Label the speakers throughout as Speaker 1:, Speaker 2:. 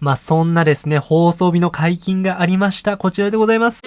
Speaker 1: まあ、そんなですね、放送日の解禁がありました。こちらでございます。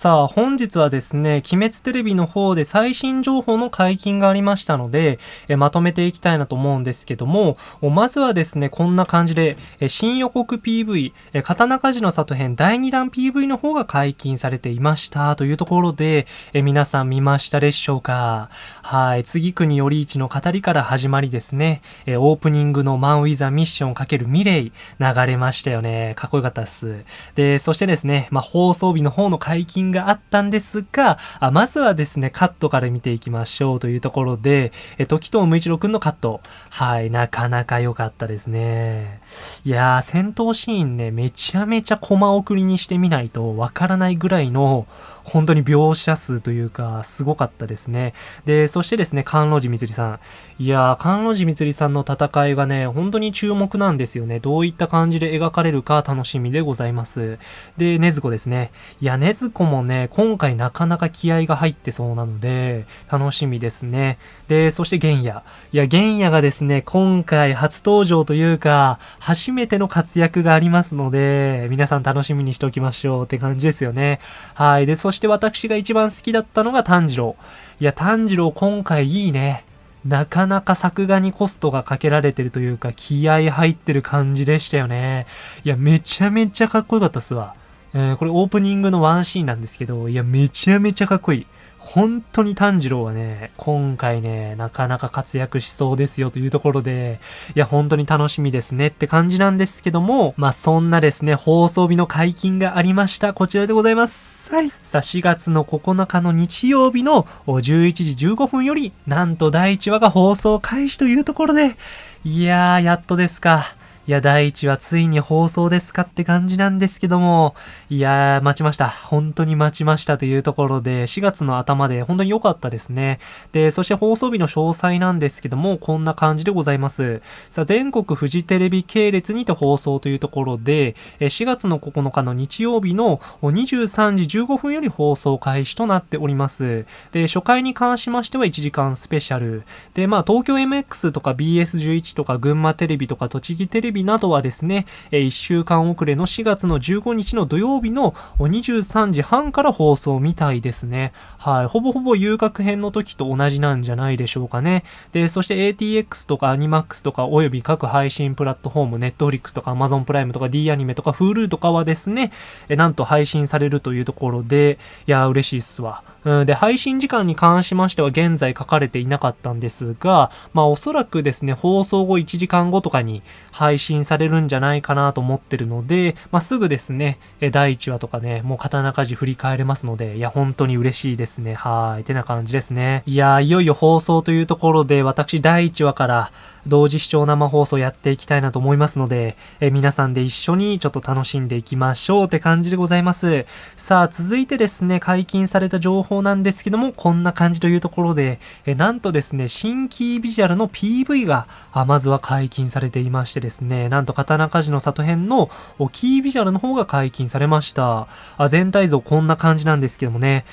Speaker 1: さあ、本日はですね、鬼滅テレビの方で最新情報の解禁がありましたので、えまとめていきたいなと思うんですけども、まずはですね、こんな感じで、え新予告 PV、え刀鍛冶の里編第2弾 PV の方が解禁されていましたというところで、え皆さん見ましたでしょうかはい、次国より一の語りから始まりですね、えオープニングのマンウィザミッション×ミレイ流れましたよね。かっこよかったっす。で、そしてですね、まあ、放送日の方の解禁があったんですが、あまずはですね、カットから見ていきましょうというところで、え、時藤無一郎くんのカット。はい、なかなか良かったですね。いやー、戦闘シーンね、めちゃめちゃコマ送りにしてみないとわからないぐらいの、本当に描写数というか、すごかったですね。で、そしてですね、関路寺みつりさん。いやー、関路寺みつりさんの戦いがね、本当に注目なんですよね。どういった感じで描かれるか楽しみでございます。で、ねずこですね。いや、ねずこもね、今回なかなか気合が入ってそうなので、楽しみですね。で、そして玄也。いや、玄也がですね、今回初登場というか、初めての活躍がありますので、皆さん楽しみにしておきましょうって感じですよね。はい。で、そして私が一番好きだったのが炭治郎。いや、炭治郎今回いいね。なかなか作画にコストがかけられてるというか、気合入ってる感じでしたよね。いや、めちゃめちゃかっこよかったっすわ。えー、これオープニングのワンシーンなんですけど、いや、めちゃめちゃかっこいい。本当に炭治郎はね、今回ね、なかなか活躍しそうですよというところで、いや、本当に楽しみですねって感じなんですけども、まあ、そんなですね、放送日の解禁がありました。こちらでございます。はい。さあ、4月の9日の日曜日の11時15分より、なんと第1話が放送開始というところで、いやー、やっとですか。いや、第1話ついに放送ですかって感じなんですけども、いやー、待ちました。本当に待ちましたというところで、4月の頭で本当に良かったですね。で、そして放送日の詳細なんですけども、こんな感じでございます。さあ、全国フジテレビ系列にて放送というところで、4月の9日の日曜日の23時15分より放送開始となっております。で、初回に関しましては1時間スペシャル。で、まあ、東京 MX とか BS11 とか群馬テレビとか栃木テレビなどはですね、1週間遅れの4月の15日の土曜日の23時半から放送みたいですね。はい。ほぼほぼ遊郭編の時と同じなんじゃないでしょうかね。で、そして ATX とかアニマックスとかおよび各配信プラットフォーム、Netflix とか Amazon プライムとか D アニメとか Hulu とかはですね、えなんと配信されるというところで、いや、嬉しいっすわ。うん、で、配信時間に関しましては現在書かれていなかったんですが、まあおそらくですね、放送後1時間後とかに配信されるんじゃないかなと思ってるので、まあすぐですね、第1話とかね、もう刀鍛冶振り返れますので、いや、本当に嬉しいですね。はい。てな感じですね。いや、いよいよ放送というところで、私第1話から、同時視聴生放送やっていきたいなと思いますので、え皆さんで一緒にちょっと楽しんでいきましょうって感じでございます。さあ、続いてですね、解禁された情報なんですけども、こんな感じというところで、えなんとですね、新キービジュアルの PV が、あまずは解禁されていましてですね、なんと刀鍛冶の里編のキービジュアルの方が解禁されました。あ全体像こんな感じなんですけどもね、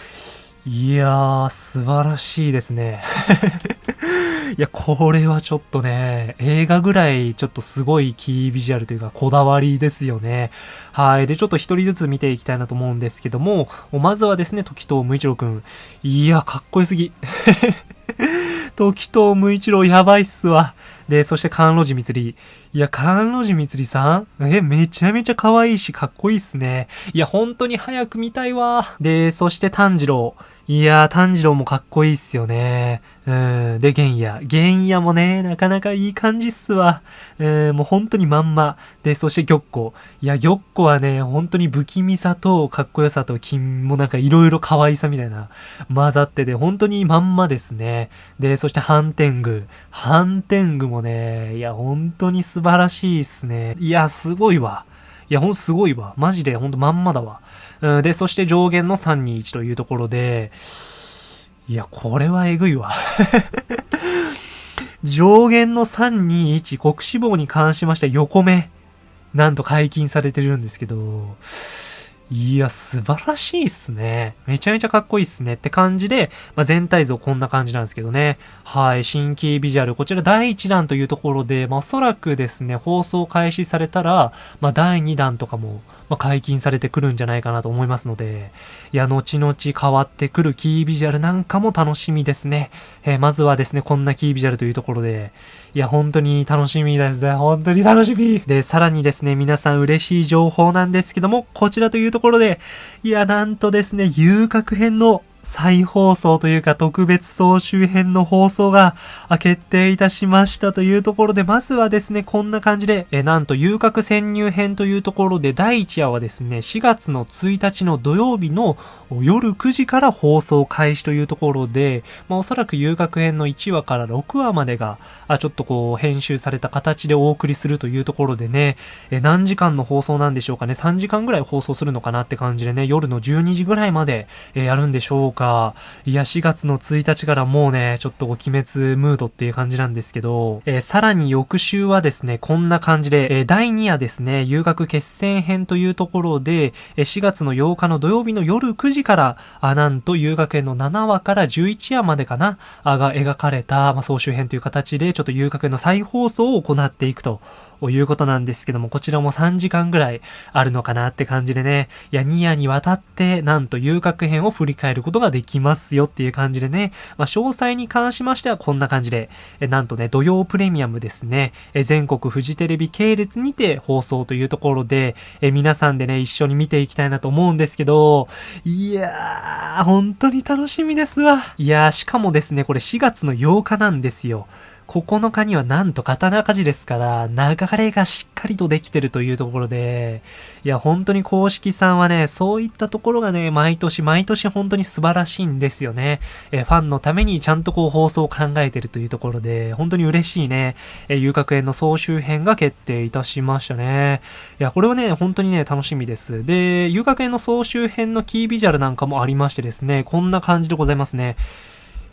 Speaker 1: いやー、素晴らしいですね。いや、これはちょっとね、映画ぐらいちょっとすごいキービジュアルというかこだわりですよね。はい。で、ちょっと一人ずつ見ていきたいなと思うんですけども、まずはですね、時藤無一郎くん。いや、かっこよすぎ。時藤無一郎やばいっすわ。で、そして関路寺光り。いや、関路寺光さん？え、めちゃめちゃ可愛いし、かっこいいっすね。いや、本当に早く見たいわ。で、そして炭治郎。いやー、炭治郎もかっこいいっすよね。うん。で、玄也。玄也もね、なかなかいい感じっすわ。うん、もう本当にまんま。で、そして玉子。いや、玉子はね、本当に不気味さとかっこよさと金もなんかいろいろ可愛さみたいな混ざってて、本当にまんまですね。で、そして反天狗。反天狗もね、いや、本当に素晴らしいっすね。いや、すごいわ。いや、ほんとすごいわ。マジでほんとまんまだわ。うん、で、そして上限の321というところで、いや、これはえぐいわ。上限の321国志望に関しまして横目、なんと解禁されてるんですけど、いや、素晴らしいっすね。めちゃめちゃかっこいいっすねって感じで、まあ、全体像こんな感じなんですけどね。はい、新規ビジュアル、こちら第1弾というところで、まあ、おそらくですね、放送開始されたら、まあ、第2弾とかも、まあ、解禁されてくるんじゃないかなと思いますので、いや、後々変わってくるキービジュアルなんかも楽しみですね。えー、まずはですね、こんなキービジュアルというところで、いや、本当に楽しみですね。本当に楽しみ。で、さらにですね、皆さん嬉しい情報なんですけども、こちらというところで、いや、なんとですね、遊郭編の再放送というか特別総集編の放送が決定いたしましたというところで、まずはですね、こんな感じで、えなんと遊郭潜入編というところで、第1話はですね、4月の1日の土曜日の夜9時から放送開始というところで、まあ、おそらく遊郭編の1話から6話までが、あちょっとこう、編集された形でお送りするというところでね、え何時間の放送なんでしょうかね、3時間ぐらい放送するのかなって感じでね、夜の12時ぐらいまで、えやるんでしょうか。いや、4月の1日からもうね、ちょっと鬼滅ムードっていう感じなんですけど、えー、さらに翌週はですね、こんな感じで、えー、第2夜ですね、遊学決戦編というところで、えー、4月の8日の土曜日の夜9時から、あ、なんと遊学園の7話から11話までかな、あが描かれた、まあ、総集編という形で、ちょっと遊学園の再放送を行っていくということなんですけども、こちらも3時間ぐらいあるのかなって感じでね、いや、2夜にわたって、なんと遊郭編を振り返ること。ことができますよっていう感じでね、まあ、詳細に関しましてはこんな感じで、えなんとね、土曜プレミアムですね、え全国フジテレビ系列にて放送というところで、え皆さんでね、一緒に見ていきたいなと思うんですけど、いやー、本当に楽しみですわ。いやー、しかもですね、これ4月の8日なんですよ。9日にはなんと刀鍛冶ですから、流れがしっかりとできてるというところで、いや、本当に公式さんはね、そういったところがね、毎年毎年本当に素晴らしいんですよね。えファンのためにちゃんとこう放送を考えてるというところで、本当に嬉しいね、え遊郭園の総集編が決定いたしましたね。いや、これはね、本当にね、楽しみです。で、遊郭園の総集編のキービジュアルなんかもありましてですね、こんな感じでございますね。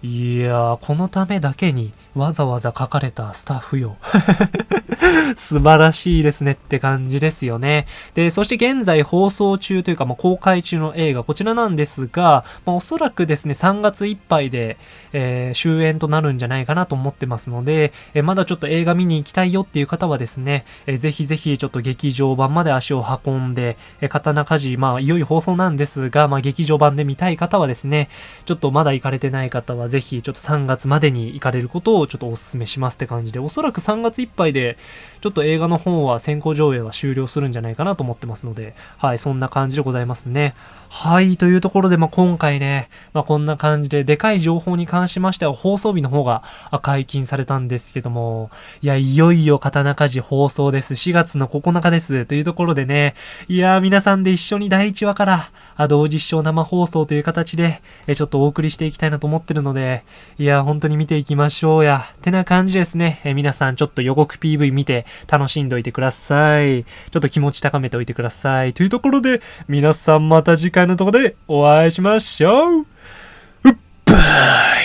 Speaker 1: いやー、このためだけにわざわざ書かれたスタッフよ。素晴らしいですねって感じですよね。で、そして現在放送中というか、まあ、公開中の映画、こちらなんですが、まあ、おそらくですね、3月いっぱいで、えー、終演となるんじゃないかなと思ってますので、えー、まだちょっと映画見に行きたいよっていう方はですね、えー、ぜひぜひちょっと劇場版まで足を運んで、えー、刀鍛冶、まあ、いよいよ放送なんですが、まあ、劇場版で見たい方はですね、ちょっとまだ行かれてない方はぜひ、ちょっと3月までに行かれることをちょっとお勧めしますって感じで、おそらく3月いっぱいで、ちょっと映画の方は先行上映は終了するんじゃないかなと思ってますので、はい、そんな感じでございますね。はい、というところで、まあ、今回ね、まあ、こんな感じで、でかい情報に関しましては放送日の方が解禁されたんですけども、いや、いよいよ刀鍛冶放送です。4月の9日です。というところでね、いや、皆さんで一緒に第1話から、あ同時視聴生放送という形で、えちょっとお送りしていきたいなと思ってるので、いや、本当に見ていきましょうや。ってな感じですね。え皆さんちょっと予告 PV 見て楽しんどいてください。ちょっと気持ち高めておいてください。というところで、皆さんまた次回のとこでお会いしましょう。うっばー